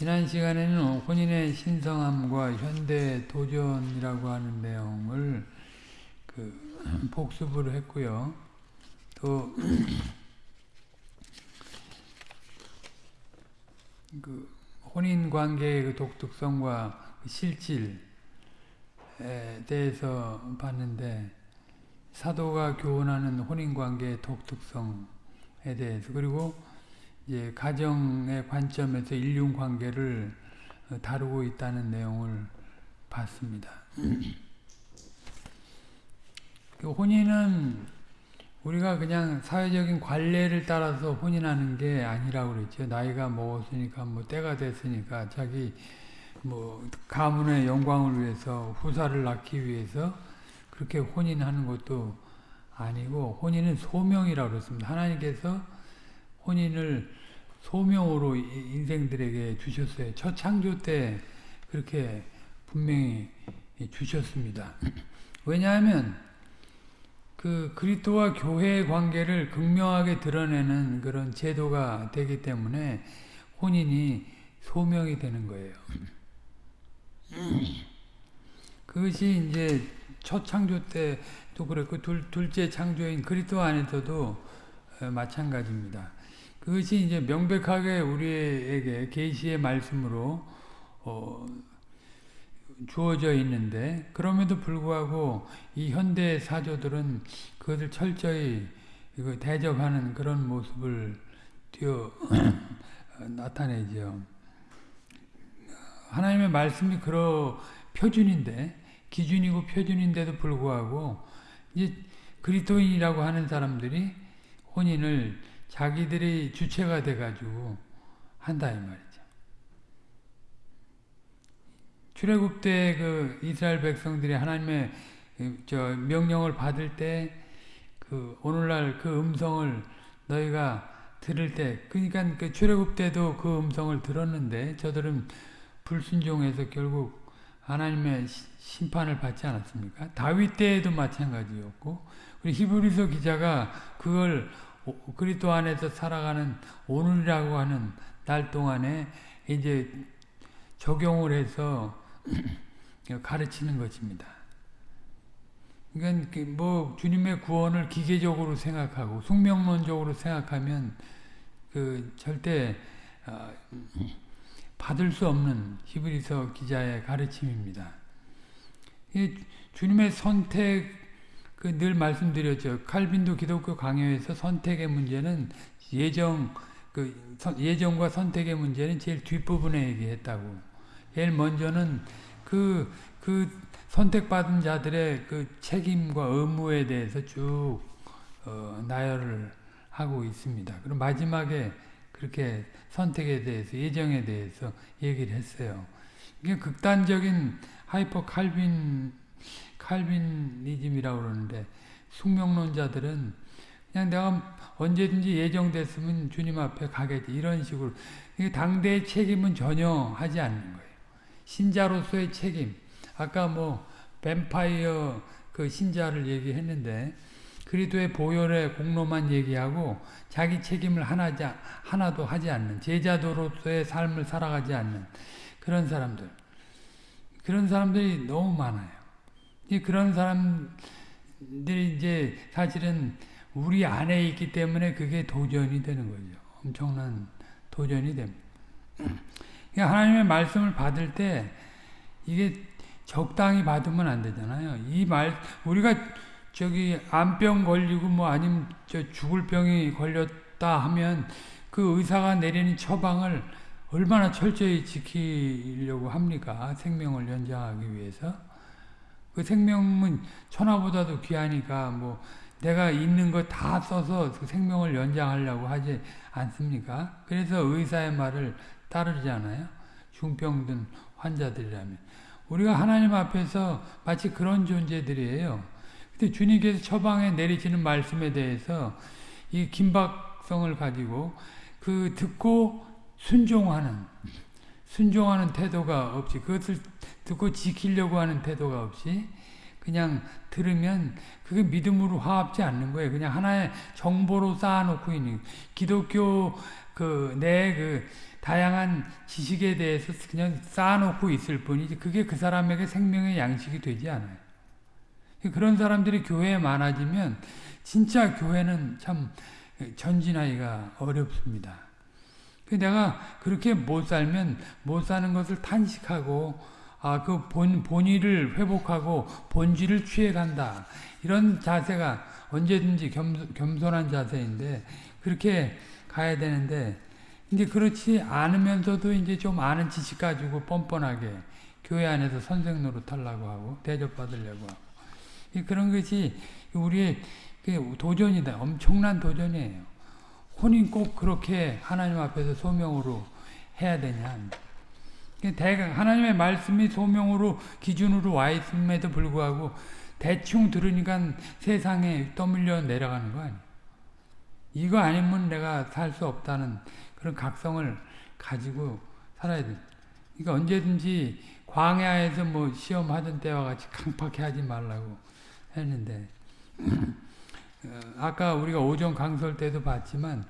지난 시간에는 혼인의 신성함과 현대 도전이라고 하는 내용을 그 복습을 했고요. 또 그 혼인 관계의 그 독특성과 그 실질에 대해서 봤는데 사도가 교훈하는 혼인 관계의 독특성에 대해서 그리고 이제 가정의 관점에서 인륜 관계를 다루고 있다는 내용을 봤습니다. 그 혼인은 우리가 그냥 사회적인 관례를 따라서 혼인하는 게 아니라고 그랬죠. 나이가 먹었으니까 뭐 때가 됐으니까 자기 뭐 가문의 영광을 위해서 후사를 낳기 위해서 그렇게 혼인하는 것도 아니고 혼인은 소명이라고 그랬습니다. 하나님께서 혼인을 소명으로 인생들에게 주셨어요. 첫 창조 때 그렇게 분명히 주셨습니다. 왜냐하면 그 그리스도와 교회의 관계를 극명하게 드러내는 그런 제도가 되기 때문에 혼인이 소명이 되는 거예요. 그것이 이제 첫 창조 때도 그랬고 둘, 둘째 창조인 그리스도 안에서도 마찬가지입니다. 그것이 이제 명백하게 우리에게 계시의 말씀으로 어, 주어져 있는데 그럼에도 불구하고 이 현대 사조들은 그것을 철저히 대적하는 그런 모습을 띄어 나타내죠. 하나님의 말씀이 그러 표준인데 기준이고 표준인데도 불구하고 이제 그리스도인이라고 하는 사람들이 혼인을 자기들이 주체가 돼가지고 한다 이 말이죠. 출애굽 때 그 이스라엘 백성들이 하나님의 저 명령을 받을 때 그 오늘날 그 음성을 너희가 들을 때 그러니까 그 출애굽 때도 그 음성을 들었는데 저들은 불순종해서 결국 하나님의 심판을 받지 않았습니까? 다윗 때에도 마찬가지였고 우리 히브리서 기자가 그걸 그리스도 안에서 살아가는 오늘이라고 하는 날 동안에 이제 적용을 해서 가르치는 것입니다. 그러니까 뭐 주님의 구원을 기계적으로 생각하고 숙명론적으로 생각하면 그 절대 받을 수 없는 히브리서 기자의 가르침입니다. 주님의 선택 그 늘 말씀드렸죠. 칼빈도 기독교 강요에서 선택의 문제는 예정 그 예정과 선택의 문제는 제일 뒷부분에 얘기했다고. 제일 먼저는 그, 그 선택받은 자들의 그 책임과 의무에 대해서 쭉, 어, 나열을 하고 있습니다. 그럼 마지막에 그렇게 선택에 대해서, 예정에 대해서 얘기를 했어요. 이게 극단적인 하이퍼 칼빈, 칼빈이즘이라고 그러는데, 숙명론자들은 그냥 내가 언제든지 예정됐으면 주님 앞에 가겠지. 이런 식으로. 당대의 책임은 전혀 하지 않는 거예요. 신자로서의 책임. 아까 뭐 뱀파이어 그 신자를 얘기했는데 그리도의 보혈의 공로만 얘기하고 자기 책임을 하나지, 하나도 하지 않는 제자도로서의 삶을 살아가지 않는 그런 사람들. 그런 사람들이 너무 많아요. 그런 사람들이 이제 사실은 우리 안에 있기 때문에 그게 도전이 되는 거죠. 엄청난 도전이 됩니다. 그러니까 하나님의 말씀을 받을 때 이게 적당히 받으면 안 되잖아요. 이 말, 우리가 저기 암병 걸리고 뭐 아니면 저 죽을 병이 걸렸다 하면 그 의사가 내리는 처방을 얼마나 철저히 지키려고 합니까? 생명을 연장하기 위해서. 그 생명은 천하보다도 귀하니까 뭐 내가 있는 거 다 써서 그 생명을 연장하려고 하지 않습니까? 그래서 의사의 말을 따르지 않아요? 중병든 환자들이라면. 우리가 하나님 앞에서 마치 그런 존재들이에요. 근데 주님께서 처방에 내리시는 말씀에 대해서 이 긴박성을 가지고 그 듣고 순종하는 순종하는 태도가 없이 그것을 듣고 지키려고 하는 태도가 없이 그냥 들으면 그게 믿음으로 화합지 않는 거예요. 그냥 하나의 정보로 쌓아놓고 있는 기독교 그내그 다양한 지식에 대해서 그냥 쌓아놓고 있을 뿐이지 그게 그 사람에게 생명의 양식이 되지 않아요. 그런 사람들이 교회에 많아지면 진짜 교회는 참 전진하기가 어렵습니다. 내가 그렇게 못 살면 못 사는 것을 탄식하고 아, 그 본, 본의를 회복하고 본질을 취해간다. 이런 자세가 언제든지 겸, 겸손한 자세인데, 그렇게 가야 되는데, 이제 그렇지 않으면서도 이제 좀 아는 지식 가지고 뻔뻔하게 교회 안에서 선생 노릇 하려고 하고, 대접받으려고 하고. 그런 것이 우리의 그 도전이다. 엄청난 도전이에요. 혼인 꼭 그렇게 하나님 앞에서 소명으로 해야 되냐. 대강 하나님의 말씀이 소명으로 기준으로 와 있음에도 불구하고 대충 들으니까 세상에 떠밀려 내려가는 거 아니에요. 이거 아니면 내가 살 수 없다는 그런 각성을 가지고 살아야 돼. 그러니까 언제든지 광야에서 뭐 시험하던 때와 같이 강팍해 하지 말라고 했는데 어, 아까 우리가 오전 강설 때도 봤지만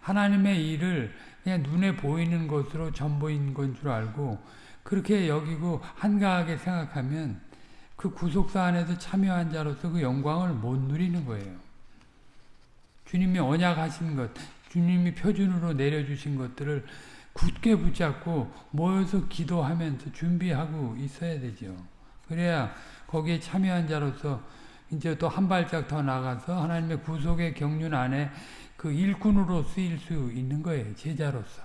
하나님의 일을 그냥 눈에 보이는 것으로 전부인 건 줄 알고 그렇게 여기고 한가하게 생각하면 그 구속사 안에서 참여한 자로서 그 영광을 못 누리는 거예요. 주님이 언약하신 것, 주님이 표준으로 내려주신 것들을 굳게 붙잡고 모여서 기도하면서 준비하고 있어야 되죠. 그래야 거기에 참여한 자로서 이제 또 한 발짝 더 나가서 하나님의 구속의 경륜 안에 그 일꾼으로 쓰일 수 있는 거예요. 제자로서.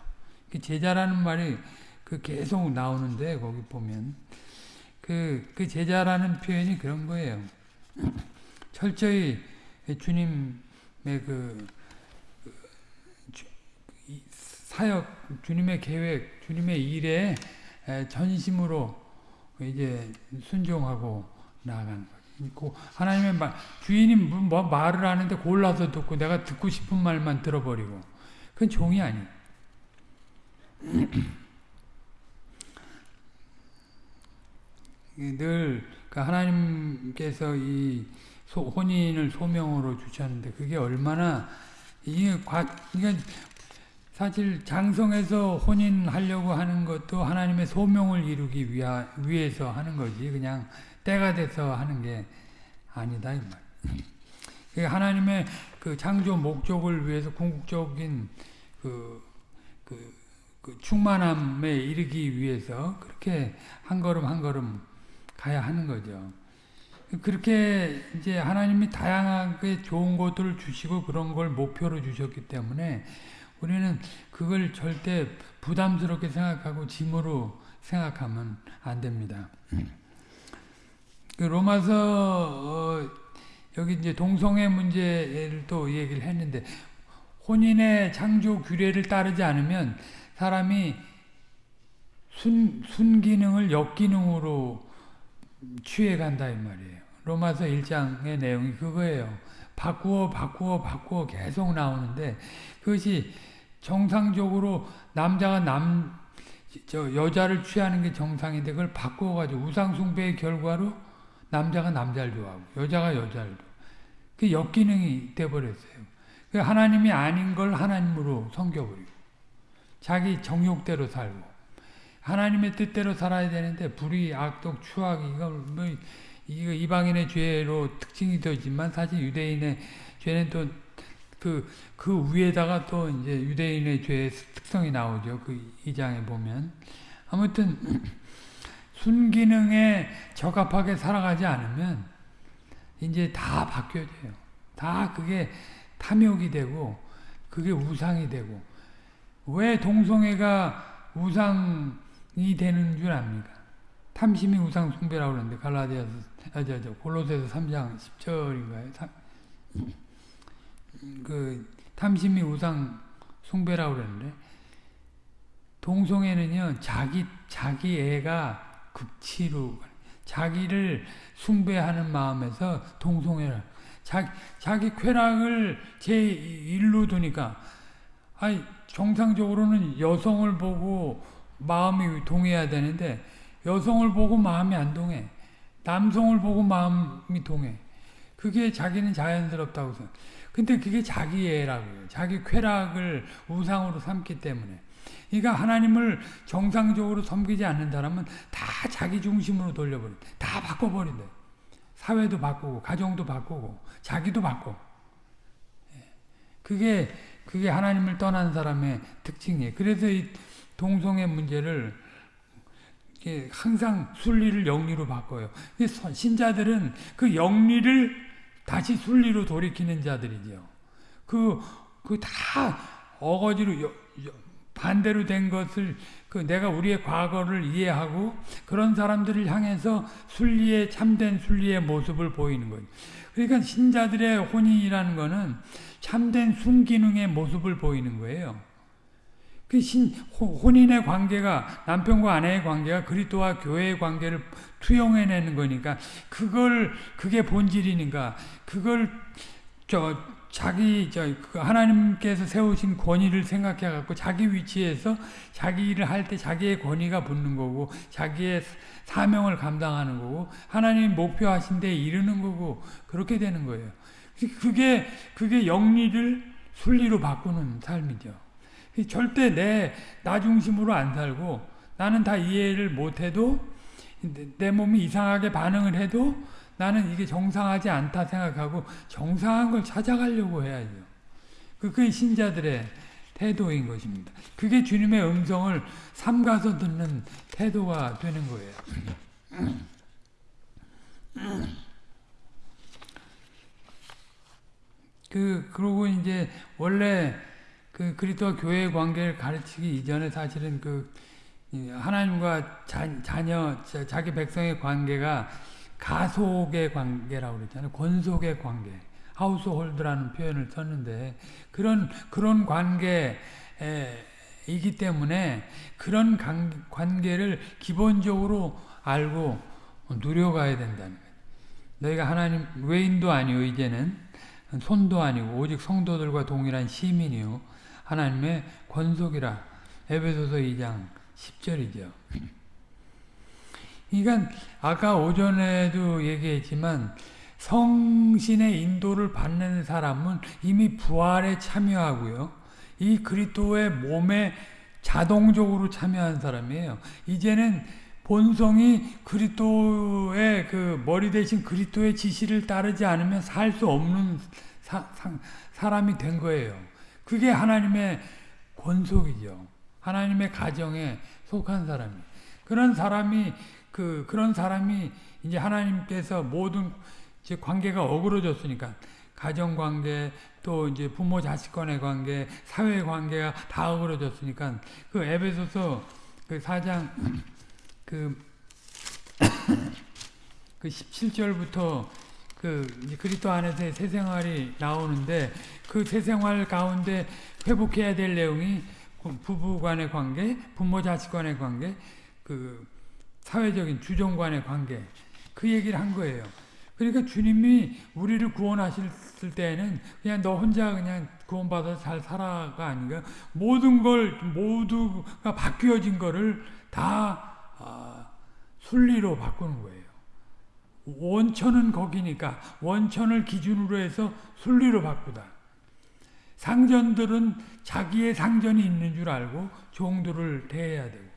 그 제자라는 말이 그 계속 나오는데 거기 보면 그, 그 제자라는 표현이 그런 거예요. 철저히 주님의 그, 그 사역, 주님의 계획, 주님의 일에 전심으로 이제 순종하고 나아가는 있고 하나님의 말 주인이 뭐 말을 하는데 골라서 듣고 내가 듣고 싶은 말만 들어버리고 그건 종이 아니에요. 늘그 하나님께서 이 소, 혼인을 소명으로 주셨는데 그게 얼마나 이게 과 이게 사실 장성에서 혼인하려고 하는 것도 하나님의 소명을 이루기 위하, 위해서 하는 거지 그냥 때가 돼서 하는 게 아니다 이 말. 하나님의 그 창조 목적을 위해서 궁극적인 그, 그, 그 충만함에 이르기 위해서 그렇게 한 걸음 한 걸음 가야 하는 거죠. 그렇게 이제 하나님이 다양하게 좋은 것들을 주시고 그런 걸 목표로 주셨기 때문에 우리는 그걸 절대 부담스럽게 생각하고 짐으로 생각하면 안 됩니다. 그 로마서 어, 여기 이제 동성애 문제를 또 얘기를 했는데 혼인의 창조 규례를 따르지 않으면 사람이 순, 순기능을 역기능으로 취해 간다 이 말이에요. 로마서 1장의 내용이 그거예요. 바꾸어 바꾸어 바꾸어 계속 나오는데 그것이 정상적으로 남자가 남, 저 여자를 취하는 게 정상인데 그걸 바꾸어 가지고 우상숭배의 결과로 남자가 남자를 좋아하고 여자가 여자를 좋아하고 그 역기능이 돼버렸어요. 그 하나님이 아닌 걸 하나님으로 섬겨버리고 자기 정욕대로 살고 하나님의 뜻대로 살아야 되는데 불의, 악독, 추악 이거 뭐 이거 이방인의 죄로 특징이 되지만 사실 유대인의 죄는 또 그, 그 위에다가 또 이제 유대인의 죄의 특성이 나오죠. 그 2장에 보면. 아무튼, 순기능에 적합하게 살아가지 않으면 이제 다 바뀌어져요. 다 그게 탐욕이 되고 그게 우상이 되고 왜 동성애가 우상이 되는 줄 압니까? 탐심이 우상 숭배라고 그러는데 갈라디아서 아, 저, 저, 골로새서 3장 10절인가요? 3, 그 탐심이 우상 숭배라고 그러는데 동성애는요 자기 자기 애가 극치로 자기를 숭배하는 마음에서 동성애를 자기, 자기 쾌락을 제 일로 두니까 아니 정상적으로는 여성을 보고 마음이 동해야 되는데 여성을 보고 마음이 안 동해 남성을 보고 마음이 동해 그게 자기는 자연스럽다고 생각 근데 그게 자기 애라고요. 자기 쾌락을 우상으로 삼기 때문에. 그러니까 하나님을 정상적으로 섬기지 않는 사람은 다 자기 중심으로 돌려버린다. 다 바꿔버린다. 사회도 바꾸고 가정도 바꾸고 자기도 바꿔. 예. 그게 그게 하나님을 떠난 사람의 특징이에요. 그래서 이 동성애 문제를 항상 순리를 영리로 바꿔요. 신자들은 그 영리를 다시 순리로 돌이키는 자들이죠. 그, 그 다 어거지로 반대로 된 것을 그 내가 우리의 과거를 이해하고 그런 사람들을 향해서 순리의 참된 순리의 모습을 보이는 거죠. 그러니까 신자들의 혼인이라는 거는 참된 순기능의 모습을 보이는 거예요. 그 신, 혼인의 관계가 남편과 아내의 관계가 그리스도와 교회의 관계를 투영해내는 거니까 그걸 그게 본질이니까 그걸 저 자기 저그 하나님께서 세우신 권위를 생각해 갖고 자기 위치에서 자기 일을 할 때 자기의 권위가 붙는 거고 자기의 사명을 감당하는 거고 하나님 목표하신 데 이르는 거고 그렇게 되는 거예요. 그게 그게 영리를 순리로 바꾸는 삶이죠. 절대 내, 나 중심으로 안 살고 나는 다 이해를 못해도 내 몸이 이상하게 반응을 해도 나는 이게 정상하지 않다 생각하고 정상한 걸 찾아가려고 해야죠. 그게 신자들의 태도인 것입니다. 그게 주님의 음성을 삼가서 듣는 태도가 되는 거예요. 그, 그러고 이제 원래 그 그리스도와 교회의 관계를 가르치기 이전에 사실은 그 하나님과 자, 자녀 자기 백성의 관계가 가속의 관계라고 그랬잖아요. 권속의 관계. 하우스홀드라는 표현을 썼는데 그런 그런 관계이기 때문에 그런 관계를 기본적으로 알고 누려가야 된다는 거예요. 너희가 하나님 외인도 아니요 이제는 손도 아니고 오직 성도들과 동일한 시민이요 하나님의 권속이라 에베소서 2장 10절이죠. 그러니까 아까 오전에도 얘기했지만 성신의 인도를 받는 사람은 이미 부활에 참여하고요. 이 그리스도의 몸에 자동적으로 참여한 사람이에요. 이제는 본성이 그리스도의 그 머리 대신 그리스도의 지시를 따르지 않으면 살 수 없는 사, 사, 사람이 된 거예요. 그게 하나님의 권속이죠. 하나님의 가정에 속한 사람이. 그런 사람이 그 그런 사람이 이제 하나님께서 모든 이제 관계가 어그러졌으니까 가정 관계 또 이제 부모 자식 간의 관계, 사회 관계가 다 어그러졌으니까 그 에베소서 그 4장 그, 그 17절부터 그 그리스도 안에서의 새 생활이 나오는데 그 새 생활 가운데 회복해야 될 내용이 부부 간의 관계, 부모 자식 간의 관계, 그 사회적인 주종 간의 관계 그 얘기를 한 거예요. 그러니까 주님이 우리를 구원하실 때에는 그냥 너 혼자 그냥 구원받아서 잘 살아가 아닌가 모든 걸 모두가 바뀌어진 거를 다 아, 순리로 바꾸는 거예요. 원천은 거기니까 원천을 기준으로 해서 순리로 바꾸다. 상전들은 자기의 상전이 있는 줄 알고 종들을 대해야 되고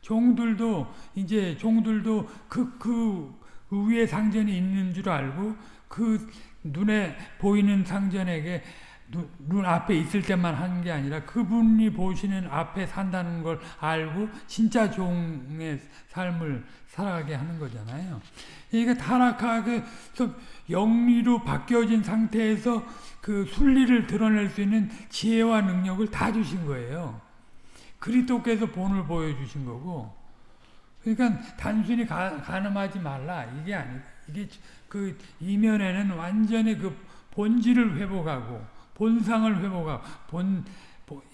종들도 이제 종들도 그, 그 위에 상전이 있는 줄 알고 그 눈에 보이는 상전에게 눈, 눈 앞에 있을 때만 하는 게 아니라 그분이 보시는 앞에 산다는 걸 알고 진짜 종의 삶을 살아가게 하는 거잖아요. 그러니까 타락하게 영리로 바뀌어진 상태에서 그 순리를 드러낼 수 있는 지혜와 능력을 다 주신 거예요. 그리스도께서 본을 보여주신 거고 그러니까 단순히 가, 가늠하지 말라 이게 아니 이게 그 이면에는 완전히 그 본질을 회복하고 본상을 회복하고 본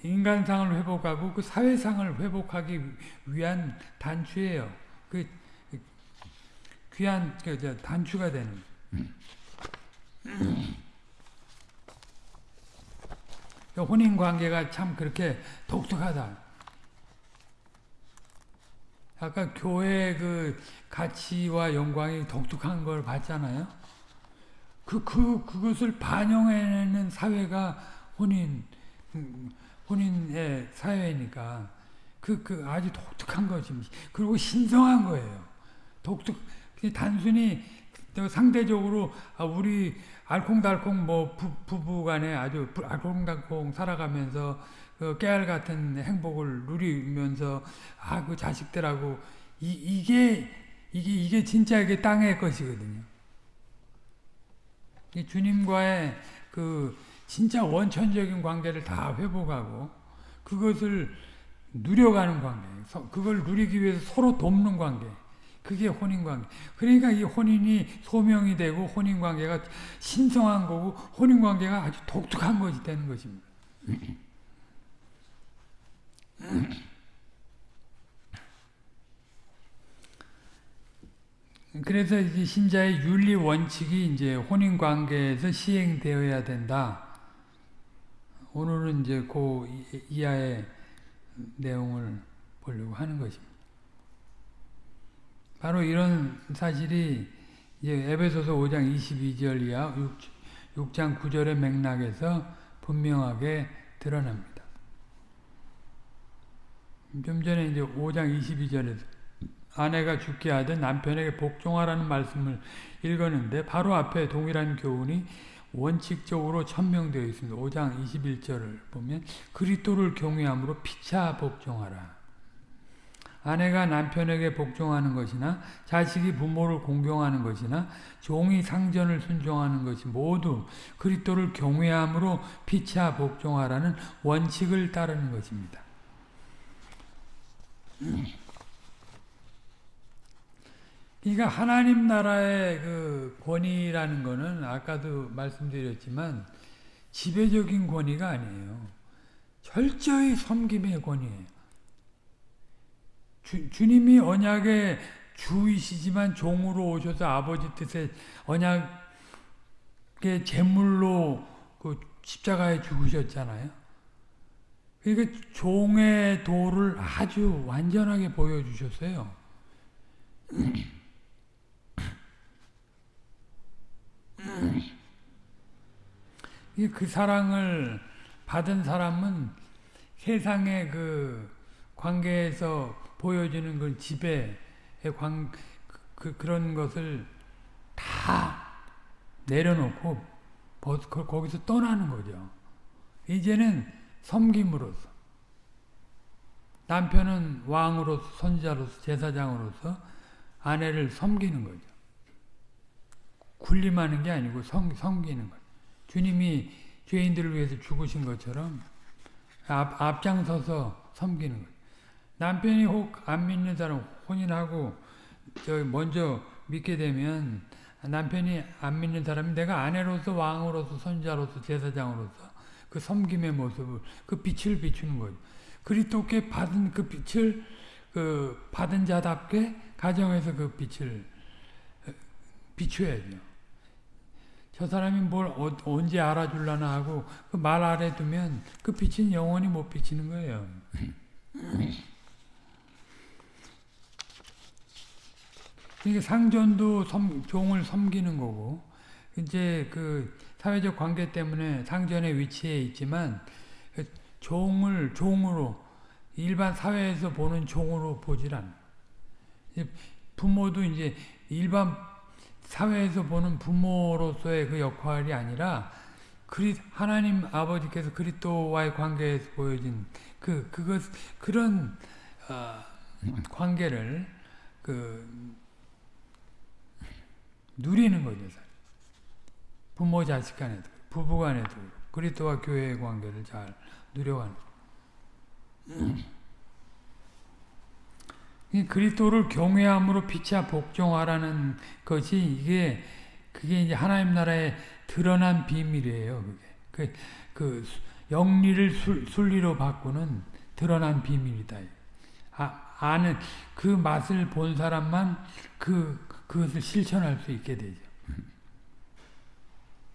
인간상을 회복하고 그 사회상을 회복하기 위한 단추예요. 그 귀한 그 단추가 되는. 그 혼인 관계가 참 그렇게 독특하다. 아까 교회 그 가치와 영광이 독특한 걸 봤잖아요. 그, 그, 그것을 반영해내는 사회가 혼인, 음, 혼인의 사회니까 그, 그 아주 독특한 것입니다. 그리고 신성한 거예요. 독특, 단순히 상대적으로 아, 우리 알콩달콩 뭐 부, 부부간에 아주 알콩달콩 살아가면서 그 깨알 같은 행복을 누리면서 아 그 자식들하고 이, 이게 이게 이게 진짜 이게 땅의 것이거든요. 주님과의 그 진짜 원천적인 관계를 다 회복하고 그것을 누려가는 관계, 그걸 누리기 위해서 서로 돕는 관계. 그게 혼인관계. 그러니까 이 혼인이 소명이 되고 혼인관계가 신성한 거고 혼인관계가 아주 독특한 것이 되는 것입니다. 그래서 이제 신자의 윤리 원칙이 이제 혼인 관계에서 시행되어야 된다. 오늘은 이제 그 이하의 내용을 보려고 하는 것입니다. 바로 이런 사실이 이제 에베소서 5장 22절 이하 6, 장 9절의 맥락에서 분명하게 드러납니다. 좀 전에 이제 5장 22절에서 아내가 죽게 하든 남편에게 복종하라는 말씀을 읽었는데 바로 앞에 동일한 교훈이 원칙적으로 천명되어 있습니다. 5장 21절을 보면 그리스도를 경외함으로 피차 복종하라. 아내가 남편에게 복종하는 것이나 자식이 부모를 공경하는 것이나 종이 상전을 순종하는 것이 모두 그리스도를 경외함으로 피차 복종하라는 원칙을 따르는 것입니다. 그러니까 하나님 나라의 그 권위라는 것은 아까도 말씀드렸지만 지배적인 권위가 아니에요. 철저히 섬김의 권위예요. 주, 주님이 언약의 주이시지만 종으로 오셔서 아버지 뜻에 언약의 제물로 그 십자가에 죽으셨잖아요. 그러니까 종의 도를 아주 완전하게 보여주셨어요. 그 사랑을 받은 사람은 세상의 그 관계에서 보여지는 그 지배의 관, 그, 그런 것을 다 내려놓고 거기서 떠나는 거죠. 이제는 섬김으로서 남편은 왕으로서 선지자로서 제사장으로서 아내를 섬기는 거죠. 군림하는 게 아니고 섬, 섬기는 거죠. 주님이 죄인들을 위해서 죽으신 것처럼 앞, 앞장서서 섬기는 거죠. 남편이 혹 안 믿는 사람 혼인하고 저 먼저 믿게 되면 남편이 안 믿는 사람이 내가 아내로서 왕으로서 선자로서 제사장으로서 그 섬김의 모습을 그 빛을 비추는 거죠. 그리스도께 받은 그 빛을 그 받은 자답게 가정에서 그 빛을 비춰야죠. 저 사람이 뭘 어, 언제 알아줄라나 하고 그 말 아래 두면 그 빛은 영원히 못 비치는 거예요. 그러니까 상전도 섬, 종을 섬기는 거고 이제 그 사회적 관계 때문에 상전의 위치에 있지만 그 종을 종으로 일반 사회에서 보는 종으로 보질 않아. 부모도 이제 일반 사회에서 보는 부모로서의 그 역할이 아니라 그리 하나님 아버지께서 그리스도와의 관계에서 보여진 그 그것 그런 어, 관계를 그 누리는 거죠. 부모 자식 간에도 부부 간에도 그리스도와 교회의 관계를 잘 누려가는 그리스도를 경외함으로 피차 복종하라는 것이 이게 그게 이제 하나님 나라의 드러난 비밀이에요. 그게 그, 그 영리를 술, 순리로 바꾸는 드러난 비밀이다. 아, 아는 그 맛을 본 사람만 그 그것을 실천할 수 있게 되죠.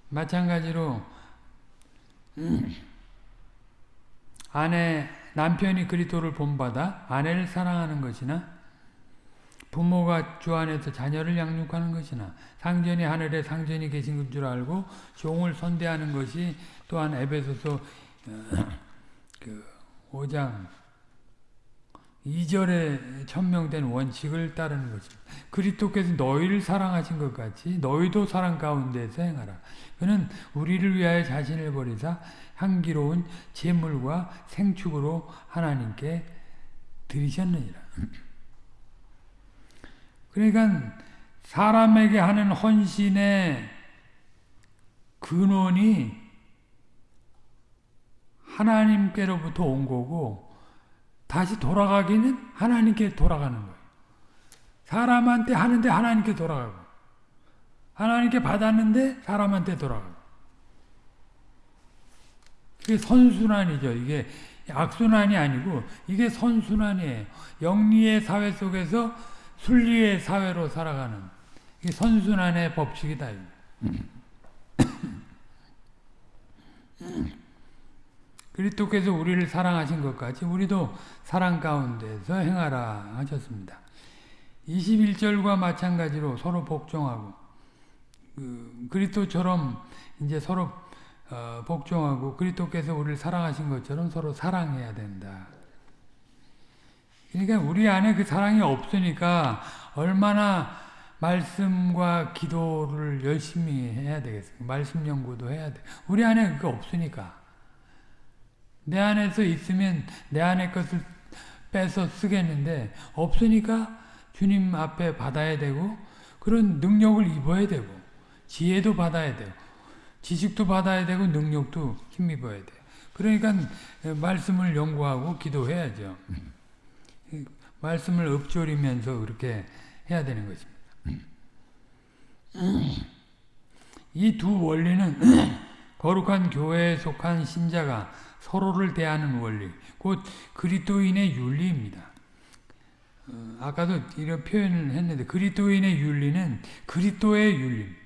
마찬가지로 아내 남편이 그리스도를 본받아 아내를 사랑하는 것이나 부모가 주 안에서 자녀를 양육하는 것이나 상전이 하늘에 상전이 계신 줄 알고 종을 선대하는 것이 또한 에베소서 어, 그 5장 2절에 천명된 원칙을 따르는 것입니다. 그리스도께서 너희를 사랑하신 것 같이 너희도 사랑 가운데서 행하라. 그는 우리를 위하여 자신을 버리사 향기로운 제물과 생축으로 하나님께 드리셨느니라. 그러니까 사람에게 하는 헌신의 근원이 하나님께로부터 온 거고 다시 돌아가기는 하나님께 돌아가는 거예요. 사람한테 하는데 하나님께 돌아가고 하나님께 받았는데 사람한테 돌아가고 이게 선순환이죠. 이게 악순환이 아니고 이게 선순환이에요. 영리의 사회 속에서 순리의 사회로 살아가는 이게 선순환의 법칙이다. 그리스도께서 우리를 사랑하신 것 같이 우리도 사랑 가운데서 행하라 하셨습니다. 21절과 마찬가지로 서로 복종하고 그 그리스도처럼 이제 서로 어, 복종하고 그리스도께서 우리를 사랑하신 것처럼 서로 사랑해야 된다. 그러니까 우리 안에 그 사랑이 없으니까 얼마나 말씀과 기도를 열심히 해야 되겠어요. 말씀 연구도 해야 돼. 우리 안에 그게 없으니까. 내 안에서 있으면 내 안의 것을 빼서 쓰겠는데 없으니까 주님 앞에 받아야 되고 그런 능력을 입어야 되고 지혜도 받아야 되고 지식도 받아야 되고 능력도 힘입어야 돼요. 그러니까 말씀을 연구하고 기도해야죠. 말씀을 읊조리면서 그렇게 해야 되는 것입니다. 이 두 원리는 거룩한 교회에 속한 신자가 서로를 대하는 원리, 곧 그리스도인의 윤리입니다. 어, 아까도 이런 표현을 했는데 그리스도인의 윤리는 그리스도의 윤리.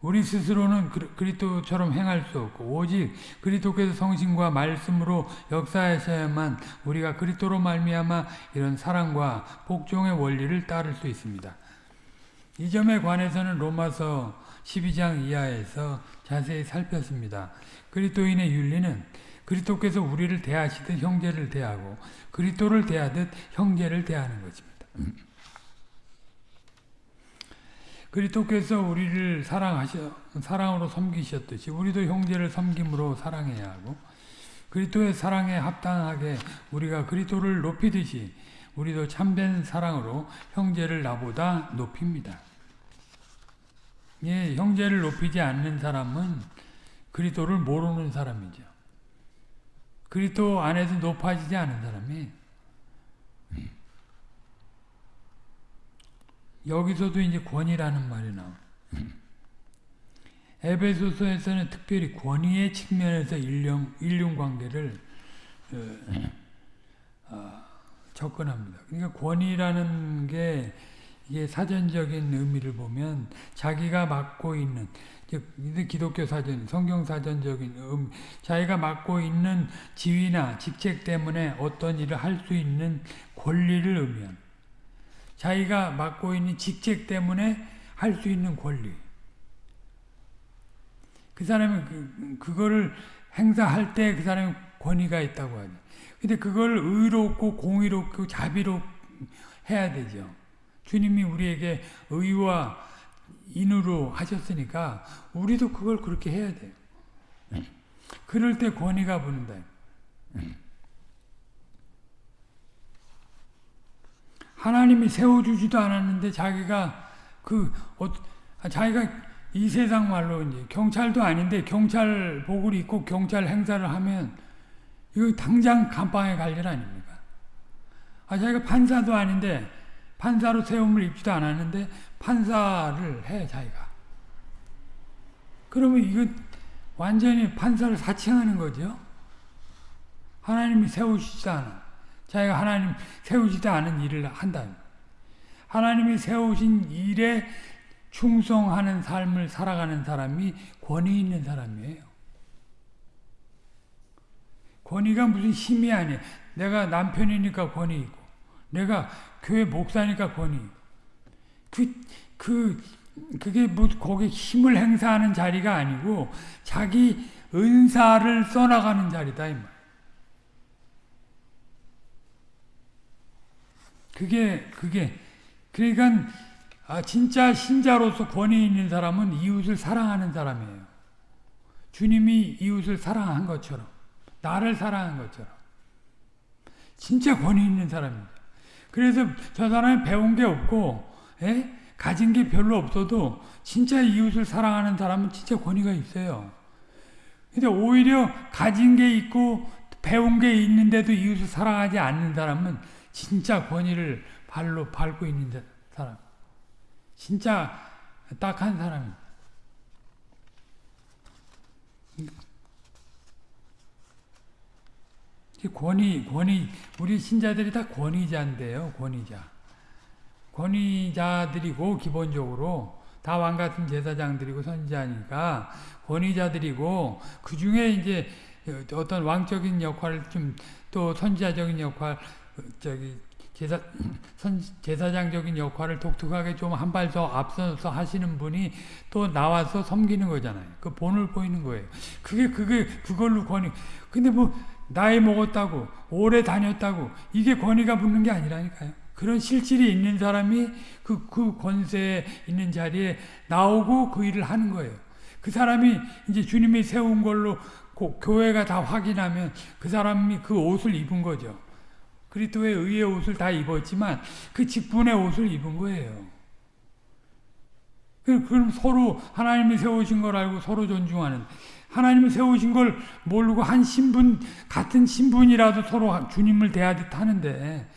우리 스스로는 그리스도처럼 행할 수 없고 오직 그리스도께서 성신과 말씀으로 역사하셔야만 우리가 그리스도로 말미암아 이런 사랑과 복종의 원리를 따를 수 있습니다. 이 점에 관해서는 로마서 12장 이하에서 자세히 살폈습니다. 그리스도인의 윤리는 그리스도께서 우리를 대하시듯 형제를 대하고 그리스도를 대하듯 형제를 대하는 것입니다. 그리스도께서 우리를 사랑하셔 사랑으로 섬기셨듯이 우리도 형제를 섬김으로 사랑해야 하고 그리스도의 사랑에 합당하게 우리가 그리스도를 높이듯이 우리도 참된 사랑으로 형제를 나보다 높입니다. 예, 형제를 높이지 않는 사람은 그리스도를 모르는 사람이죠. 그리스도 안에서 높아지지 않은 사람이 여기서도 이제 권위라는 말이 나와. 에베소서에서는 특별히 권위의 측면에서 인륜, 인륜 관계를 어, 어, 접근합니다. 그러니까 권위라는 게 이게 사전적인 의미를 보면 자기가 맡고 있는 기독교 사전, 성경 사전적인 음, 자기가 맡고 있는 지위나 직책 때문에 어떤 일을 할 수 있는 권리를 의미한 자기가 맡고 있는 직책 때문에 할 수 있는 권리. 그 사람이 그, 그거를 행사할 때 그 사람이 권위가 있다고 하죠. 근데 그걸 의롭고 공의롭고 자비롭 해야 되죠. 주님이 우리에게 의와 인으로 하셨으니까 우리도 그걸 그렇게 해야 돼요. 그럴 때 권위가 부는다. 하나님이 세워주지도 않았는데 자기가 그 어, 자기가 이 세상 말로 이제 경찰도 아닌데 경찰 복을 입고 경찰 행사를 하면 이거 당장 감방에 갈 일 아닙니까? 아 자기가 판사도 아닌데 판사로 세움을 입지도 않았는데 판사를 해 자기가. 그러면 이거 완전히 판사를 사칭하는 거죠. 하나님이 세우시지 않아. 자기가 하나님 세우지도 않은 일을 한다. 하나님이 세우신 일에 충성하는 삶을 살아가는 사람이 권위 있는 사람이에요. 권위가 무슨 힘이 아니에요. 내가 남편이니까 권위 있고, 내가 교회 목사니까 권위. 그, 그, 그게 뭐, 거기 힘을 행사하는 자리가 아니고, 자기 은사를 써나가는 자리다, 이 말. 그게, 그게, 그러니까, 아, 진짜 신자로서 권위 있는 사람은 이웃을 사랑하는 사람이에요. 주님이 이웃을 사랑한 것처럼, 나를 사랑한 것처럼. 진짜 권위 있는 사람입니다. 그래서 저 사람이 배운 게 없고, 에? 예? 가진 게 별로 없어도 진짜 이웃을 사랑하는 사람은 진짜 권위가 있어요. 근데 오히려 가진 게 있고 배운 게 있는데도 이웃을 사랑하지 않는 사람은 진짜 권위를 발로 밟고 있는 사람. 진짜 딱한 사람입니다. 권위, 권위, 우리 신자들이 다 권위자인데요, 권위자. 권위자들이고, 기본적으로, 다 왕같은 제사장들이고 선지자니까, 권위자들이고, 그 중에 이제 어떤 왕적인 역할을 좀, 또 선지자적인 역할, 저기, 제사, 선, 제사장적인 역할을 독특하게 좀 한 발 더 앞서서 하시는 분이 또 나와서 섬기는 거잖아요. 그 본을 보이는 거예요. 그게, 그게, 그걸로 권위. 근데 뭐, 나이 먹었다고 오래 다녔다고 이게 권위가 붙는 게 아니라니까요. 그런 실질이 있는 사람이 그, 그 권세에 있는 자리에 나오고 그 일을 하는 거예요. 그 사람이 이제 주님이 세운 걸로 교회가 다 확인하면 그 사람이 그 옷을 입은 거죠. 그리스도의 의의 옷을 다 입었지만 그 직분의 옷을 입은 거예요. 그럼 서로 하나님이 세우신 걸 알고 서로 존중하는 하나님이 세우신 걸 모르고 한 신분 같은 신분이라도 서로 주님을 대하듯 하는데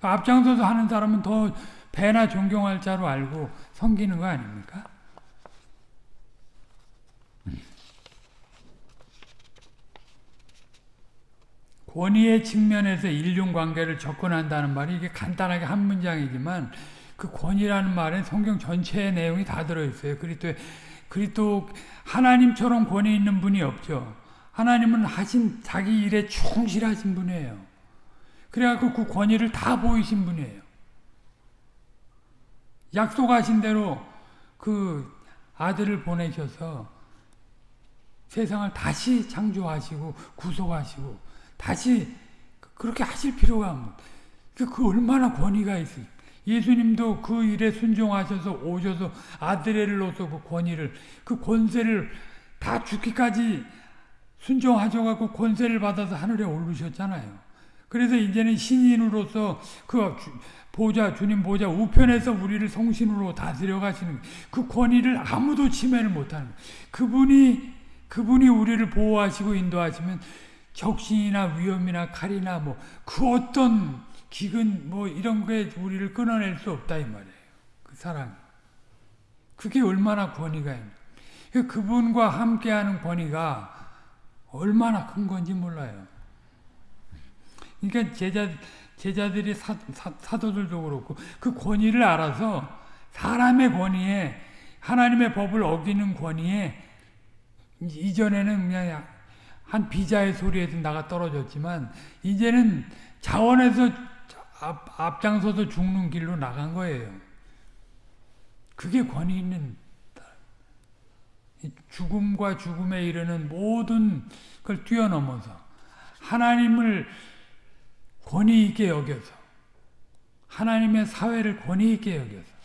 앞장서서 하는 사람은 더 배나 존경할 자로 알고 섬기는 거 아닙니까? 권위의 측면에서 인륜관계를 접근한다는 말이 이게 간단하게 한 문장이지만 그 권위라는 말은 성경 전체의 내용이 다 들어있어요. 그리스도의 그리스도 하나님처럼 권위 있는 분이 없죠. 하나님은 하신 자기 일에 충실하신 분이에요. 그래갖고 그 권위를 다 보이신 분이에요. 약속하신 대로 그 아들을 보내셔서 세상을 다시 창조하시고 구속하시고 다시 그렇게 하실 필요가 없는 그 얼마나 권위가 있어요. 예수님도 그 일에 순종하셔서 오셔서 아드레로서 그 권위를 그 권세를 다 죽기까지 순종하셔갖고 권세를 받아서 하늘에 오르셨잖아요. 그래서 이제는 신인으로서 그 보좌 주님 보좌 우편에서 우리를 성신으로 다스려 가시는 그 권위를 아무도 침해를 못하는 그분이 그분이 우리를 보호하시고 인도하시면 적신이나 위험이나 칼이나 뭐 그 어떤 기근 뭐 이런 게 우리를 끊어낼 수 없다 이 말이에요. 그 사랑. 그게 얼마나 권위가 있는. 그 그분과 함께하는 권위가 얼마나 큰 건지 몰라요. 그러니까 제자 제자들이 사, 사 도들도 그렇고 그 권위를 알아서 사람의 권위에 하나님의 법을 어기는 권위에 이전에는 그냥 한 비자의 소리에서 나가 떨어졌지만 이제는 자원에서 앞, 앞장서서 죽는 길로 나간 거예요. 그게 권위 있는 죽음과 죽음에 이르는 모든 걸 뛰어넘어서 하나님을 권위 있게 여겨서 하나님의 사회를 권위 있게 여겨서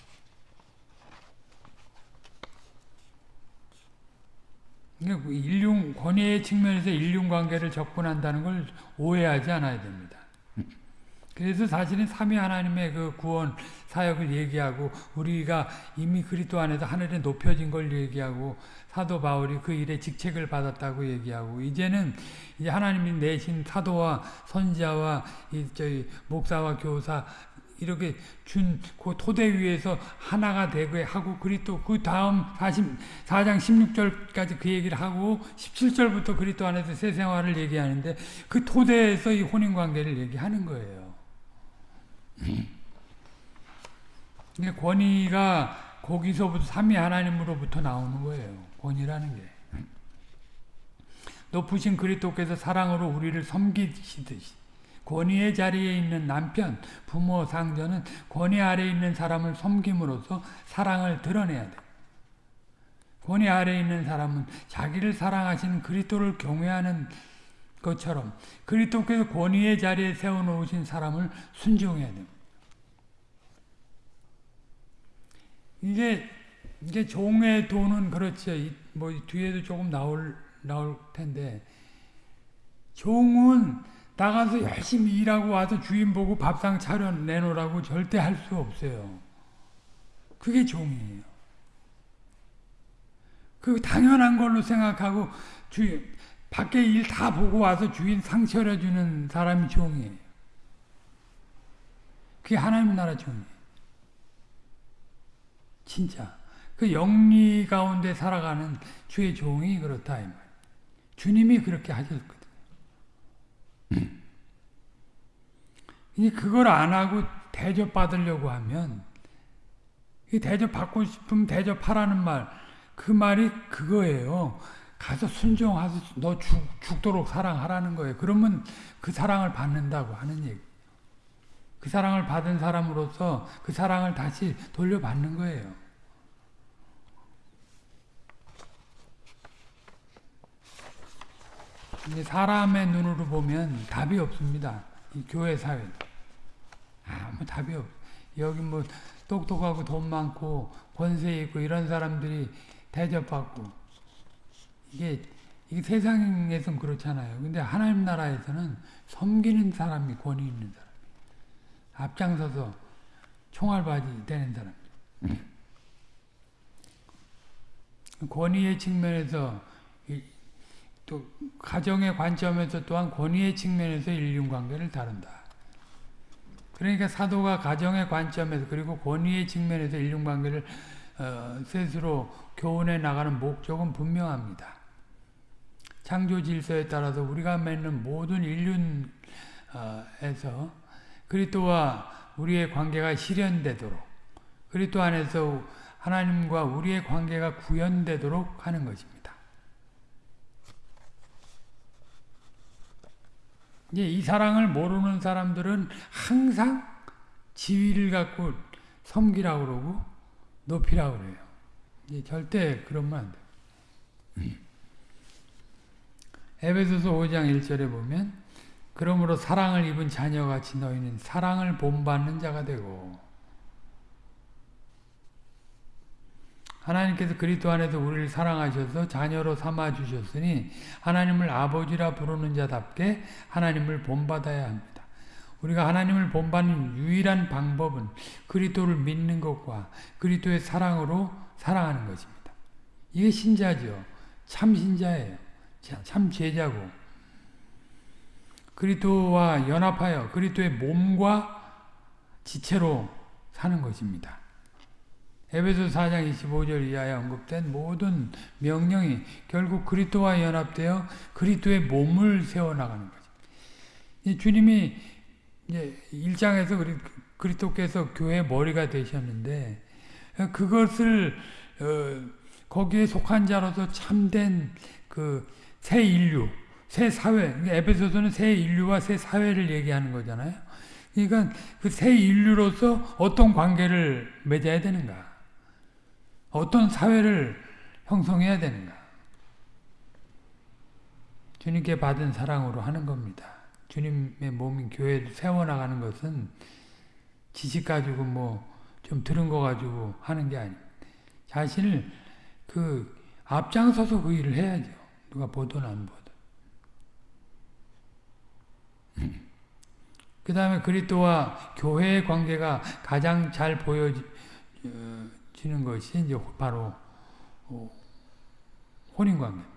그러니까 인륜 권위의 측면에서 인륜 관계를 접근한다는 걸 오해하지 않아야 됩니다. 그래서 사실은 삼위 하나님의 그 구원 사역을 얘기하고 우리가 이미 그리스도 안에서 하늘에 높여진 걸 얘기하고 사도 바울이 그 일에 직책을 받았다고 얘기하고 이제는 이제 하나님이 내신 사도와 선지자와 이 저희 목사와 교사 이렇게 준 그 토대 위에서 하나가 되게 하고 그리스도 그 다음 44장 16절까지 그 얘기를 하고 17절부터 그리스도 안에서 새 생활을 얘기하는데 그 토대에서 이 혼인 관계를 얘기하는 거예요. 권위가 거기서부터 삼위 하나님으로부터 나오는 거예요. 권위라는 게. 높으신 그리스도께서 사랑으로 우리를 섬기시듯이 권위의 자리에 있는 남편, 부모, 상전은 권위 아래에 있는 사람을 섬김으로써 사랑을 드러내야 돼. 권위 아래에 있는 사람은 자기를 사랑하시는 그리스도를 경외하는 것처럼 그리스도께서 권위의 자리에 세워놓으신 사람을 순종해야 됩니다. 이게 이게 종의 돈은 그렇죠. 뭐 뒤에도 조금 나올 나올 텐데 종은 나가서 열심히 일하고 와서 주인 보고 밥상 차려 내놓으라고 절대 할 수 없어요. 그게 종이에요. 그 당연한 걸로 생각하고 주인 밖에 일 다 보고 와서 주인 상 차려주는 사람이 종이에요. 그게 하나님 나라 종이에요. 진짜. 그 영리 가운데 살아가는 주의 종이 그렇다. 이 말. 주님이 그렇게 하셨거든요. 이 그걸 안 하고 대접받으려고 하면 대접받고 싶으면 대접하라는 말, 그 말이 그거예요. 가서 순종하서 너 죽, 죽도록 사랑하라는 거예요. 그러면 그 사랑을 받는다고 하는 얘기. 그 사랑을 받은 사람으로서 그 사랑을 다시 돌려받는 거예요. 사람의 눈으로 보면 답이 없습니다. 이 교회 사회 아무 답이 없. 여기 뭐 똑똑하고 돈 많고 권세 있고 이런 사람들이 대접받고 이게 이게 세상에서는 그렇잖아요. 근데 하나님 나라에서는 섬기는 사람이 권위 있는 사람, 앞장서서 총알바지 되는 사람. 권위의 측면에서 또 가정의 관점에서 또한 권위의 측면에서 인륜관계를 다룬다. 그러니까 사도가 가정의 관점에서 그리고 권위의 측면에서 인륜관계를 어, 스스로 교훈해 나가는 목적은 분명합니다. 창조 질서에 따라서 우리가 맺는 모든 인륜에서 그리스도와 우리의 관계가 실현되도록 그리스도 안에서 하나님과 우리의 관계가 구현되도록 하는 것입니다. 이 사랑을 모르는 사람들은 항상 지위를 갖고 섬기라고 그러고 높이라고 그래요. 절대 그러면 안 돼. 에베소서 5장 1절에 보면 그러므로 사랑을 입은 자녀같이 너희는 사랑을 본받는 자가 되고 하나님께서 그리스도 안에서 우리를 사랑하셔서 자녀로 삼아 주셨으니 하나님을 아버지라 부르는 자답게 하나님을 본받아야 합니다. 우리가 하나님을 본받는 유일한 방법은 그리스도를 믿는 것과 그리스도의 사랑으로 사랑하는 것입니다. 이게 신자죠. 참 신자예요. 참 제자고. 그리스도와 연합하여 그리스도의 몸과 지체로 사는 것입니다. 에베소 4장 25절 이하에 언급된 모든 명령이 결국 그리스도와 연합되어 그리스도의 몸을 세워 나가는 거죠. 주님이 이제 1장에서 그리스도께서 교회 머리가 되셨는데 그것을 어, 거기에 속한 자로서 참된 그 새 인류, 새 사회, 에베소서는 새 인류와 새 사회를 얘기하는 거잖아요. 그러니까 그 새 인류로서 어떤 관계를 맺어야 되는가? 어떤 사회를 형성해야 되는가? 주님께 받은 사랑으로 하는 겁니다. 주님의 몸인 교회를 세워나가는 것은 지식 가지고 뭐 좀 들은 거 가지고 하는 게 아니에요. 자신을 그 앞장서서 그 일을 해야죠. 누가 보든 안 보든. 그 다음에 그리스도와 교회의 관계가 가장 잘 보여지, 어, 지는 것이 이제 바로 어, 혼인 관계입니다.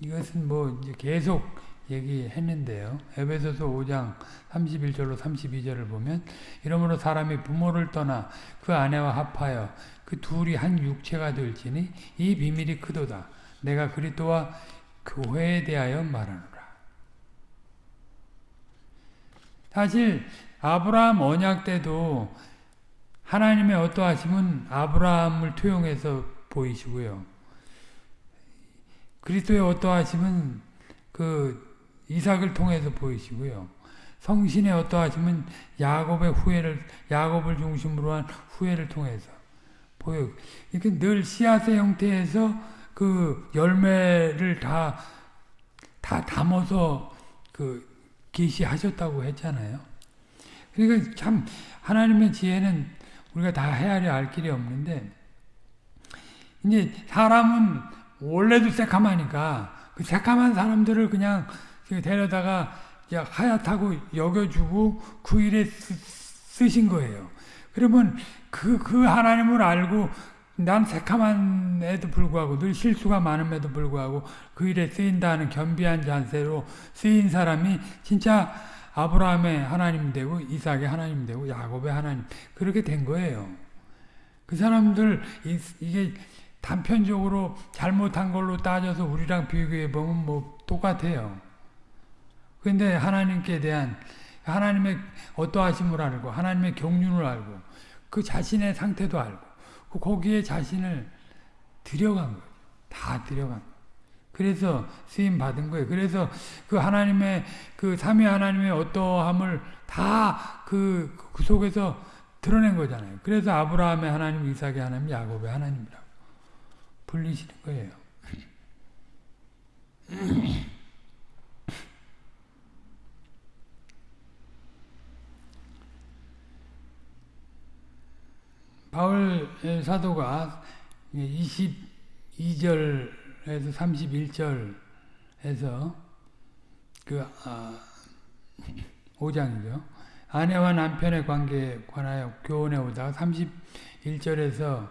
이것은 뭐 이제 계속 얘기했는데요. 에베소서 5장 31절로 32절을 보면 이러므로 사람이 부모를 떠나 그 아내와 합하여 그 둘이 한 육체가 될지니 이 비밀이 크도다. 내가 그리스도와 교회에 대하여 말하노라. 사실 아브라함 언약 때도 하나님의 어떠하심은 아브라함을 투영해서 보이시고요. 그리스도의 어떠하심은 그 이삭을 통해서 보이시고요. 성신의 어떠하시면 야곱의 후회를 야곱을 중심으로 한 후회를 통해서 보여. 이렇게 늘 씨앗의 형태에서 그 열매를 다 다 담아서 그 계시하셨다고 했잖아요. 그러니까 참 하나님의 지혜는 우리가 다 헤아려 알 길이 없는데 이제 사람은 원래도 새카마니까 그 새카만 사람들을 그냥 데려다가 하얗다고 여겨주고 그 일에 쓰, 신 거예요. 그러면 그, 그 하나님을 알고 난 새카만에도 불구하고 늘 실수가 많음에도 불구하고 그 일에 쓰인다는 겸비한 자세로 쓰인 사람이 진짜 아브라함의 하나님 되고 이삭의 하나님 되고 야곱의 하나님 그렇게 된 거예요. 그 사람들 이게 단편적으로 잘못한 걸로 따져서 우리랑 비교해 보면 뭐 똑같아요. 근데 하나님께 대한 하나님의 어떠하심을 알고 하나님의 경륜을 알고 그 자신의 상태도 알고 그 거기에 자신을 들여간 거예요. 다 들여간 거예요. 그래서 쓰임 받은 거예요. 그래서 그 하나님의 그 삼위 하나님의 어떠함을 다그 그 속에서 드러낸 거잖아요. 그래서 아브라함의 하나님, 이삭의 하나님, 야곱의 하나님이라고 불리시는 거예요. 바울 사도가 22절에서 31절에서 그 아, 5장이죠. 아내와 남편의 관계에 관하여 교훈해 오다가 31절에서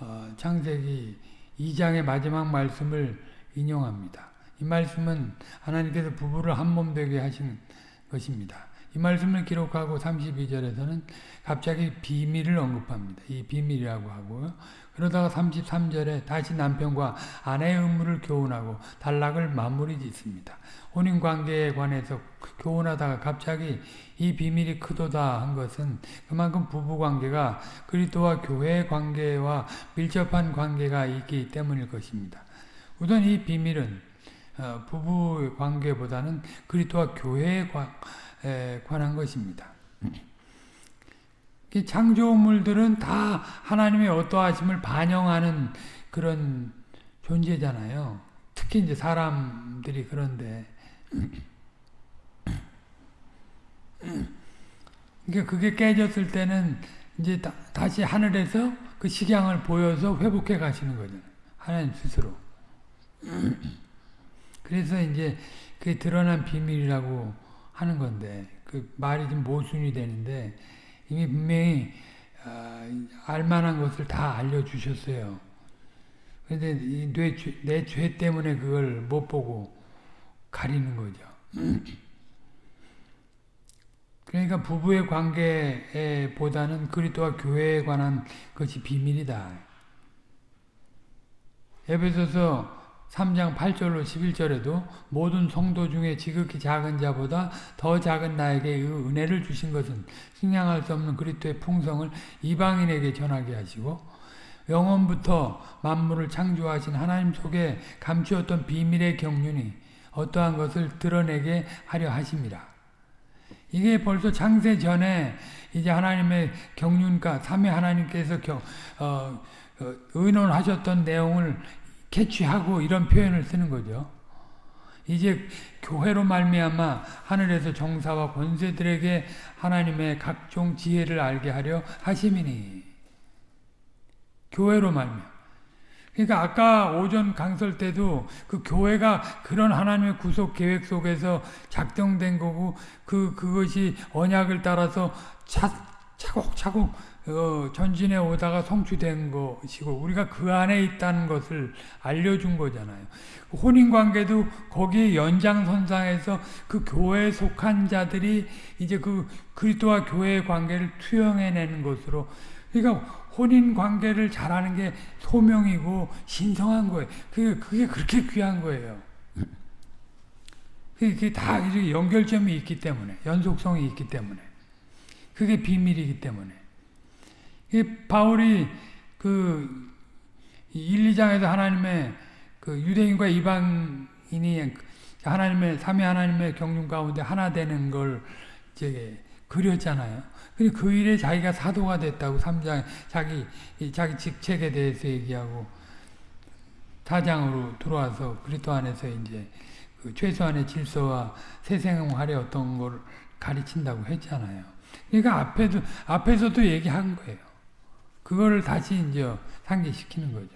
어, 창세기 2장의 마지막 말씀을 인용합니다. 이 말씀은 하나님께서 부부를 한 몸 되게 하신 것입니다. 이 말씀을 기록하고 32절에서는 갑자기 비밀을 언급합니다. 이 비밀이라고 하고요. 그러다가 33절에 다시 남편과 아내의 의무를 교훈하고 단락을 마무리 짓습니다. 혼인 관계에 관해서 교훈하다가 갑자기 이 비밀이 크도다 한 것은 그만큼 부부 관계가 그리스도와 교회의 관계와 밀접한 관계가 있기 때문일 것입니다. 우선 이 비밀은 어, 부부 관계보다는 그리스도와 교회에 관 한 것입니다. 창조물들은 다 하나님의 어떠하심을 반영하는 그런 존재잖아요. 특히 이제 사람들이 그런데 그러니까 그게 깨졌을 때는 이제 다, 시 하늘에서 그 식양을 보여서 회복해 가시는 거잖아요. 하나님 스스로. 그래서 이제 그게 드러난 비밀이라고 하는 건데 그 말이 좀 모순이 되는데 이미 분명히 어, 알만한 것을 다 알려주셨어요. 그런데 내 죄 때문에 그걸 못 보고 가리는 거죠. 그러니까 부부의 관계보다는 그리스도와 교회에 관한 것이 비밀이다. 에베소서 3장 8절로 11절에도 모든 성도 중에 지극히 작은 자보다 더 작은 나에게 은혜를 주신 것은 승량할 수 없는 그리스도의 풍성을 이방인에게 전하게 하시고 영원부터 만물을 창조하신 하나님 속에 감추었던 비밀의 경륜이 어떠한 것을 드러내게 하려 하십니다. 이게 벌써 창세 전에 이제 하나님의 경륜과 삼위 하나님께서 경, 어, 어, 의논하셨던 내용을 캐치하고 이런 표현을 쓰는 거죠. 이제 교회로 말미암아 하늘에서 정사와 권세들에게 하나님의 각종 지혜를 알게 하려 하심이니 교회로 말미암아 그러니까 아까 오전 강설 때도 그 교회가 그런 하나님의 구속 계획 속에서 작정된 거고 그 그것이 언약을 따라서 차, 차곡차곡 어, 전진해 오다가 성취된 것이고 우리가 그 안에 있다는 것을 알려준 거잖아요. 혼인관계도 거기 연장선상에서 그 교회에 속한 자들이 이제 그 그리스도와 교회의 관계를 투영해내는 것으로 그러니까 혼인관계를 잘하는 게 소명이고 신성한 거예요. 그게, 그게 그렇게 귀한 거예요. 그게 다 연결점이 있기 때문에 연속성이 있기 때문에 그게 비밀이기 때문에 바울이 그 1, 2장에서 하나님의 그 유대인과 이방인이 하나님의 삼위 하나님의 경륜 가운데 하나 되는 걸 이제 그렸잖아요. 그 일에 자기가 사도가 됐다고 3장 자기 자기 직책에 대해서 얘기하고 4장으로 들어와서 그리스도 안에서 이제 그 최소한의 질서와 새 생활의 어떤 걸 가르친다고 했잖아요. 그러니까 앞에도 앞에서도 얘기한 거예요. 그거를 다시 이제 상기시키는 거죠.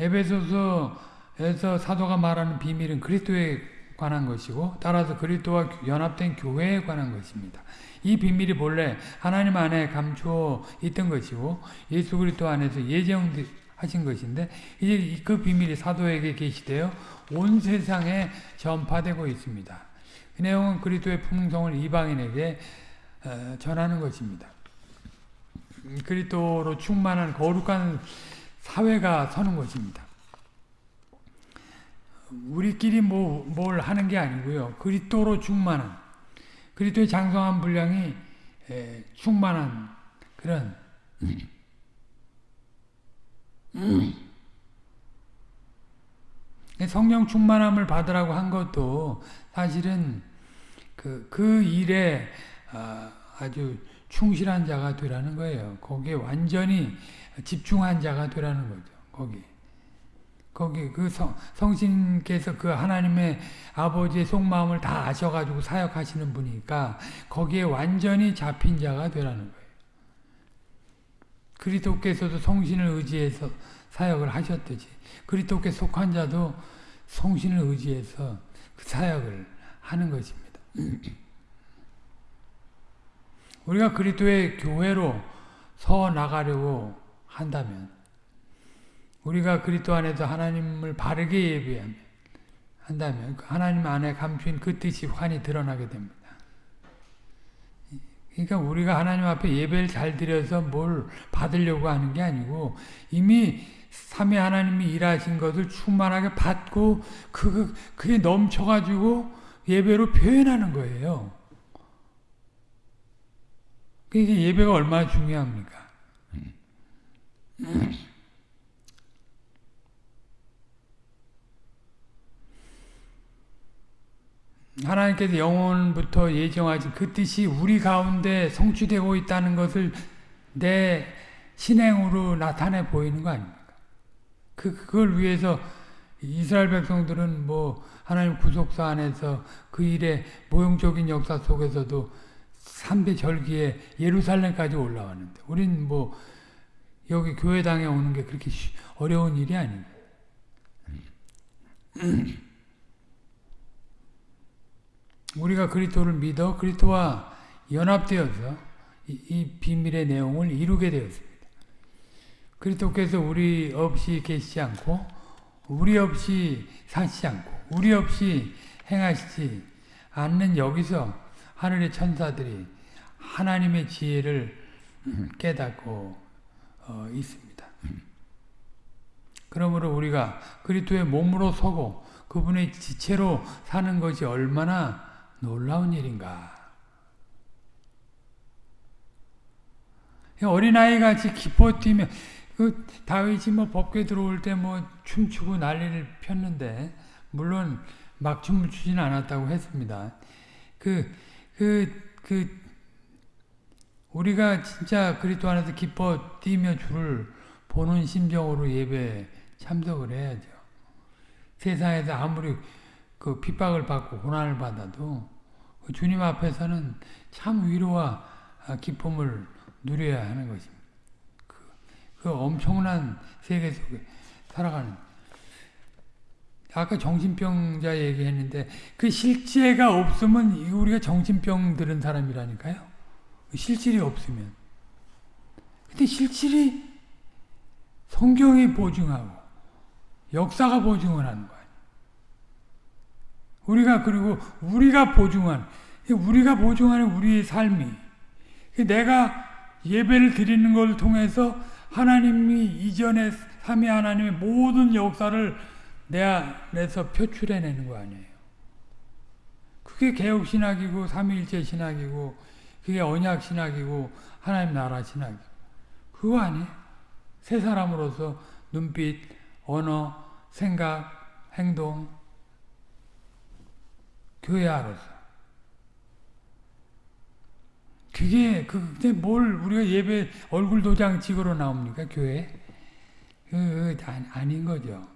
에베소서에서 사도가 말하는 비밀은 그리스도에 관한 것이고 따라서 그리스도와 연합된 교회에 관한 것입니다. 이 비밀이 본래 하나님 안에 감추어 있던 것이고 예수 그리스도 안에서 예정하신 것인데 이제 그 비밀이 사도에게 계시되어 온 세상에 전파되고 있습니다. 그 내용은 그리스도의 풍성을 이방인에게 어, 전하는 것입니다. 그리스도로 충만한 거룩한 사회가 서는 것입니다. 우리끼리 뭐, 뭘 하는 게 아니고요. 그리스도로 충만한 그리스도의 장성한 분량이 에, 충만한 그런 성령 충만함을 받으라고 한 것도 사실은 그, 그 일에 아, 아주 충실한 자가 되라는 거예요. 거기에 완전히 집중한 자가 되라는 거죠. 거기. 거기 그 성, 성신께서 그 하나님의 아버지의 속마음을 다 아셔가지고 사역하시는 분이니까 거기에 완전히 잡힌 자가 되라는 거예요. 그리스도께서도 성신을 의지해서 사역을 하셨듯이 그리스도께 속한 자도 성신을 의지해서 그 사역을 하는 것입니다. 우리가 그리스도의 교회로 서 나가려고 한다면 우리가 그리스도 안에서 하나님을 바르게 예배하면 한다면 그 하나님 안에 감춘 그 뜻이 환히 드러나게 됩니다. 그러니까 우리가 하나님 앞에 예배를 잘 드려서 뭘 받으려고 하는 게 아니고 이미 삼위 하나님이 일하신 것을 충만하게 받고 그 그게 넘쳐가지고 예배로 표현하는 거예요. 그게 예배가 얼마나 중요합니까? 하나님께서 영원부터 예정하신 그 뜻이 우리 가운데 성취되고 있다는 것을 내 신행으로 나타내 보이는 거 아닙니까? 그, 그걸 위해서 이스라엘 백성들은 뭐 하나님 구속사 안에서 그 일의 모형적인 역사 속에서도 3대 절기에 예루살렘까지 올라왔는데 우린 뭐 여기 교회당에 오는 게 그렇게 어려운 일이 아닙니다. 우리가 그리스도를 믿어 그리스도와 연합되어서 이, 이 비밀의 내용을 이루게 되었습니다. 그리스도께서 우리 없이 계시지 않고 우리 없이 사시지 않고 우리 없이 행하시지 않는 여기서 하늘의 천사들이 하나님의 지혜를 깨닫고 어, 있습니다. 그러므로 우리가 그리스도의 몸으로 서고 그분의 지체로 사는 것이 얼마나 놀라운 일인가. 어린아이 같이 기뻐 뛰며 그 다윗이 뭐 법궤 들어올 때 뭐 춤추고 난리를 폈는데 물론 막 춤을 추지는 않았다고 했습니다. 그 그, 그, 우리가 진짜 그리스도 안에서 기뻐 뛰며 주를 보는 심정으로 예배 참석을 해야죠. 세상에서 아무리 그 핍박을 받고 고난을 받아도 그 주님 앞에서는 참 위로와 기쁨을 누려야 하는 것입니다. 그, 그 엄청난 세계 속에 살아가는 아까 정신병자 얘기했는데 그 실제가 없으면 우리가 정신병 들은 사람이라니까요. 그 실질이 없으면. 근데 실질이 성경이 보증하고 역사가 보증을 하는 거예요. 우리가 그리고 우리가 보증한 우리가 보증하는 우리의 삶이 내가 예배를 드리는 걸 통해서 하나님이 이전에 삼위 하나님의 모든 역사를 내 안에서 표출해내는 거 아니에요. 그게 개혁신학이고 삼위일체 신학이고 그게 언약신학이고 하나님 나라 신학이고 그거 아니에요. 새 사람으로서 눈빛, 언어, 생각, 행동 교회아로서. 그게 그게 뭘 우리가 예배 얼굴 도장 찍으러 나옵니까 교회? 그 아닌 거죠.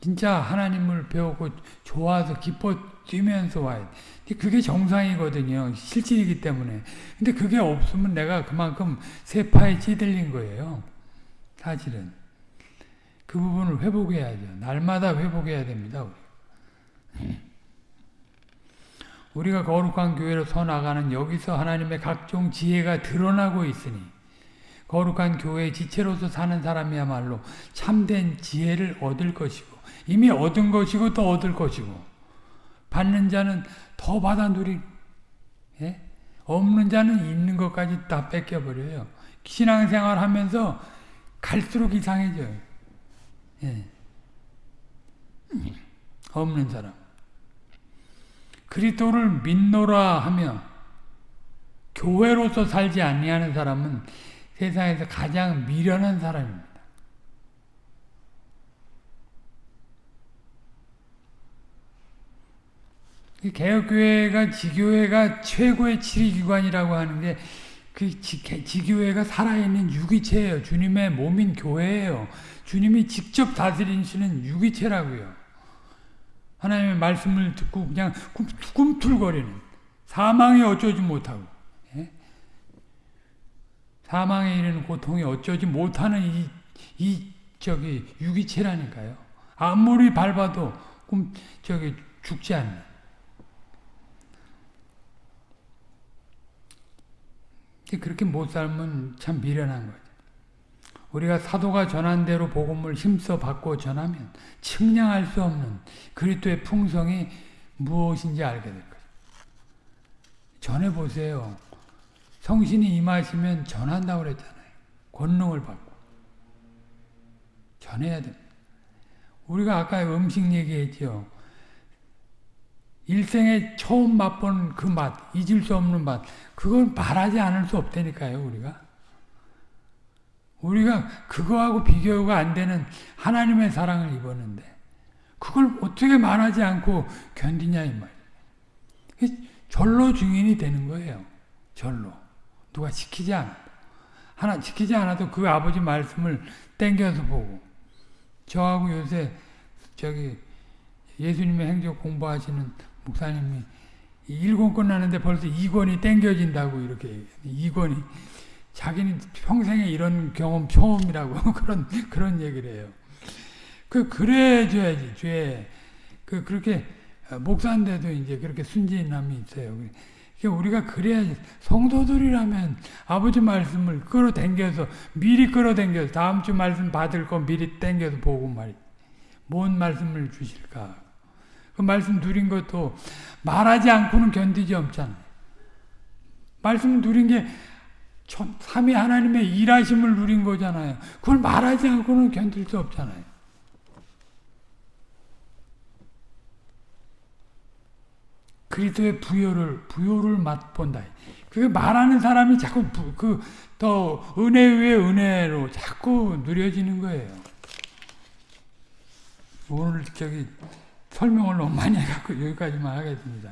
진짜 하나님을 배우고 좋아서 기뻐 뛰면서 와야 돼. 그게 정상이거든요. 실질이기 때문에. 근데 그게 없으면 내가 그만큼 세파에 찌들린 거예요. 사실은. 그 부분을 회복해야죠. 날마다 회복해야 됩니다. 우리. 우리가 거룩한 교회로 서 나가는 여기서 하나님의 각종 지혜가 드러나고 있으니 거룩한 교회의 지체로서 사는 사람이야말로 참된 지혜를 얻을 것이고 이미 얻은 것이고 또 얻을 것이고 받는 자는 더 받아 누리 예? 없는 자는 있는 것까지 다 뺏겨버려요. 신앙생활 하면서 갈수록 이상해져요. 예. 없는 사람. 그리스도를 믿노라 하며 교회로서 살지 아니하는 사람은 세상에서 가장 미련한 사람입니다. 개혁교회가 지교회가 최고의 치리기관이라고 하는 게 그 지교회가 살아있는 유기체예요. 주님의 몸인 교회예요. 주님이 직접 다스리시는 유기체라고요. 하나님의 말씀을 듣고 그냥 꿈틀거리는 사망이 어쩌지 못하고 예? 사망에 이르는 고통이 어쩌지 못하는 이, 이 저기 유기체라니까요. 아무리 밟아도 꿈 저기 죽지 않는. 그렇게 못 살면 참 미련한 거죠. 우리가 사도가 전한 대로 복음을 힘써 받고 전하면 측량할 수 없는 그리스도의 풍성이 무엇인지 알게 될 거예요. 전해 보세요. 성신이 임하시면 전한다고 그랬잖아요. 권능을 받고. 전해야 됩니다. 우리가 아까 음식 얘기했죠. 일생에 처음 맛본 그 맛, 잊을 수 없는 맛, 그걸 말하지 않을 수 없다니까요, 우리가. 우리가 그거하고 비교가 안 되는 하나님의 사랑을 입었는데 그걸 어떻게 말하지 않고 견디냐 이 말이에요. 절로 증인이 되는 거예요. 절로. 누가 지키지 않아 하나 지키지 않아도 그 아버지 말씀을 땡겨서 보고 저하고 요새 저기 예수님의 행적 공부하시는 목사님이 1권 끝나는데 벌써 2권이 땡겨진다고 이렇게 2권이 자기는 평생에 이런 경험 처음이라고 그런 그런 얘기를 해요. 그 그래 줘야지 죄. 그 그렇게 목사인데도 이제 그렇게 순진함이 있어요. 우리가 그래야지 성도들이라면 아버지 말씀을 끌어당겨서 미리 끌어당겨서 다음 주 말씀 받을 거 미리 당겨서 보고 말이 뭔 말씀을 주실까? 그 말씀 누린 것도 말하지 않고는 견디지 없잖아요. 말씀 누린 게 삼위 하나님의 일하심을 누린 거잖아요. 그걸 말하지 않고는 견딜 수 없잖아요. 그리스도의 부여를 부여를 맛본다. 그게 말하는 사람이 자꾸 그더 은혜 위에 은혜로 자꾸 누려지는 거예요. 오늘 저기 설명을 너무 많이 해갖고 여기까지만 하겠습니다.